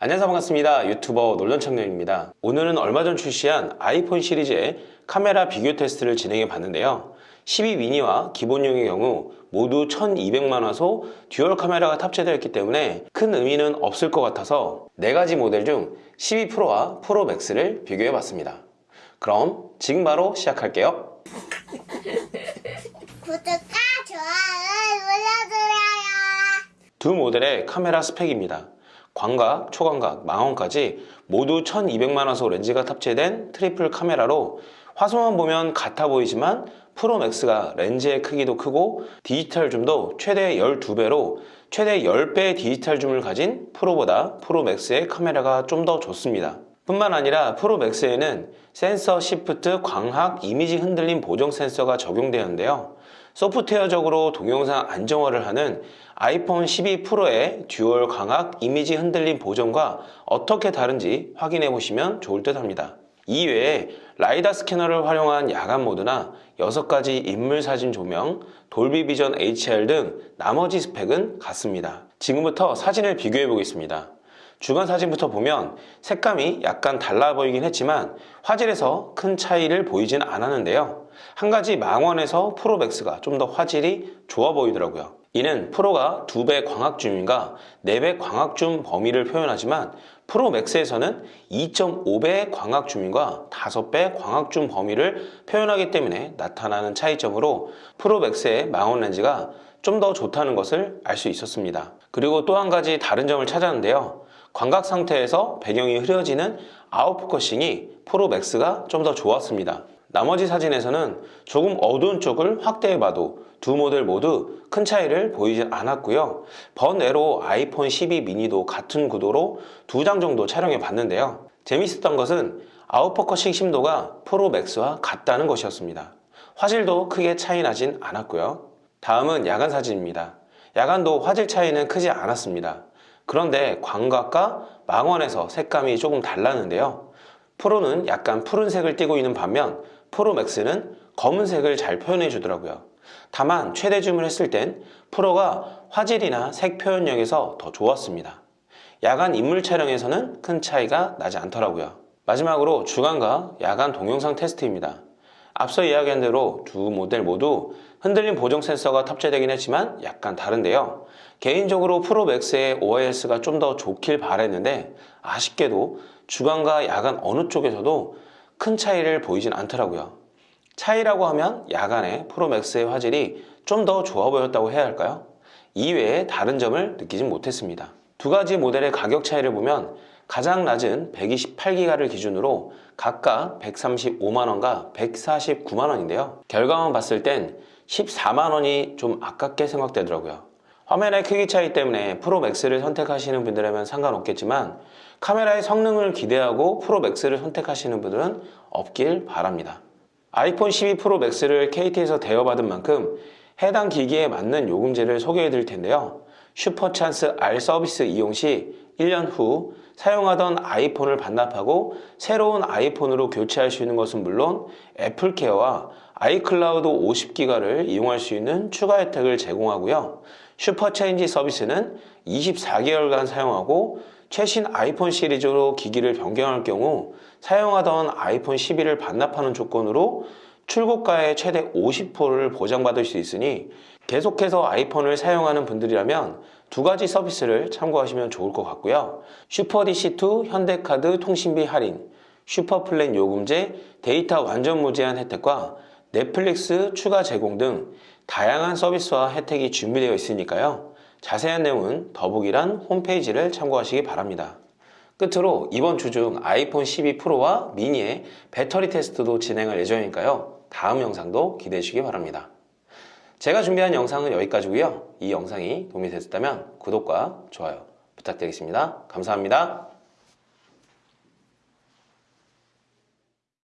안녕하세요. 반갑습니다. 유튜버 놀던청년입니다. 오늘은 얼마 전 출시한 아이폰 시리즈의 카메라 비교 테스트를 진행해 봤는데요. 12 미니와 기본형의 경우 모두 1200만화소 듀얼 카메라가 탑재되어 있기 때문에 큰 의미는 없을 것 같아서 4가지 모델 중 12 프로와 프로 맥스를 비교해 봤습니다. 그럼 지금 바로 시작할게요. 구독과 좋아요 눌러주세요. 두 모델의 카메라 스펙입니다. 광각, 초광각, 망원까지 모두 1200만화소 렌즈가 탑재된 트리플 카메라로 화소만 보면 같아 보이지만 프로맥스가 렌즈의 크기도 크고 디지털 줌도 최대 12배로 최대 10배의 디지털 줌을 가진 프로보다 프로맥스의 카메라가 좀 더 좋습니다. 뿐만 아니라 프로맥스에는 센서 시프트 광학 이미지 흔들림 보정 센서가 적용되었는데요. 소프트웨어적으로 동영상 안정화를 하는 아이폰 12 프로의 듀얼 광학 이미지 흔들림 보정과 어떻게 다른지 확인해 보시면 좋을 듯 합니다. 이외에 라이다 스캐너를 활용한 야간 모드나 6가지 인물 사진 조명, 돌비 비전 HDR 등 나머지 스펙은 같습니다. 지금부터 사진을 비교해 보겠습니다. 주간 사진부터 보면 색감이 약간 달라 보이긴 했지만 화질에서 큰 차이를 보이진 않았는데요. 한 가지 망원에서 프로맥스가 좀 더 화질이 좋아 보이더라고요. 이는 프로가 2배 광학줌인가 4배 광학줌 범위를 표현하지만 프로맥스에서는 2.5배 광학줌인과 5배 광학줌 범위를 표현하기 때문에 나타나는 차이점으로 프로맥스의 망원 렌즈가 좀 더 좋다는 것을 알 수 있었습니다. 그리고 또 한 가지 다른 점을 찾았는데요. 광각 상태에서 배경이 흐려지는 아웃포커싱이 프로맥스가 좀 더 좋았습니다. 나머지 사진에서는 조금 어두운 쪽을 확대해봐도 두 모델 모두 큰 차이를 보이지 않았고요. 번외로 아이폰 12 미니도 같은 구도로 두 장 정도 촬영해 봤는데요. 재밌었던 것은 아웃포커싱 심도가 프로맥스와 같다는 것이었습니다. 화질도 크게 차이 나진 않았고요. 다음은 야간 사진입니다. 야간도 화질 차이는 크지 않았습니다. 그런데 광각과 망원에서 색감이 조금 달랐는데요. 프로는 약간 푸른색을 띠고 있는 반면 프로맥스는 검은색을 잘 표현해 주더라고요. 다만 최대 줌을 했을 땐 프로가 화질이나 색 표현력에서 더 좋았습니다. 야간 인물 촬영에서는 큰 차이가 나지 않더라고요. 마지막으로 주간과 야간 동영상 테스트입니다. 앞서 이야기한 대로 두 모델 모두 흔들림 보정 센서가 탑재되긴 했지만 약간 다른데요. 개인적으로 프로맥스의 OIS가 좀 더 좋길 바랬는데 아쉽게도 주간과 야간 어느 쪽에서도 큰 차이를 보이진 않더라고요. 차이라고 하면 야간에 프로맥스의 화질이 좀 더 좋아 보였다고 해야 할까요? 이외에 다른 점을 느끼진 못했습니다. 두 가지 모델의 가격 차이를 보면 가장 낮은 128기가를 기준으로 각각 135만원과 149만원인데요. 결과만 봤을 땐 14만원이 좀 아깝게 생각되더라고요. 화면의 크기 차이 때문에 프로맥스를 선택하시는 분들이라면 상관없겠지만 카메라의 성능을 기대하고 프로맥스를 선택하시는 분들은 없길 바랍니다. 아이폰 12 프로 맥스를 KT에서 대여받은 만큼 해당 기기에 맞는 요금제를 소개해 드릴 텐데요. 슈퍼찬스 R 서비스 이용 시 1년 후 사용하던 아이폰을 반납하고 새로운 아이폰으로 교체할 수 있는 것은 물론 애플케어와 아이클라우드 50기가를 이용할 수 있는 추가 혜택을 제공하고요. 슈퍼체인지 서비스는 24개월간 사용하고 최신 아이폰 시리즈로 기기를 변경할 경우 사용하던 아이폰 11을 반납하는 조건으로 출고가의 최대 50%를 보장받을 수 있으니 계속해서 아이폰을 사용하는 분들이라면 두 가지 서비스를 참고하시면 좋을 것 같고요. 슈퍼DC2 현대카드 통신비 할인, 슈퍼플랜 요금제, 데이터 완전 무제한 혜택과 넷플릭스 추가 제공 등 다양한 서비스와 혜택이 준비되어 있으니까요. 자세한 내용은 더보기란 홈페이지를 참고하시기 바랍니다. 끝으로 이번 주 중 아이폰 12 프로와 미니의 배터리 테스트도 진행할 예정이니까요. 다음 영상도 기대해 주시기 바랍니다. 제가 준비한 영상은 여기까지고요. 이 영상이 도움이 됐다면 구독과 좋아요 부탁드리겠습니다. 감사합니다.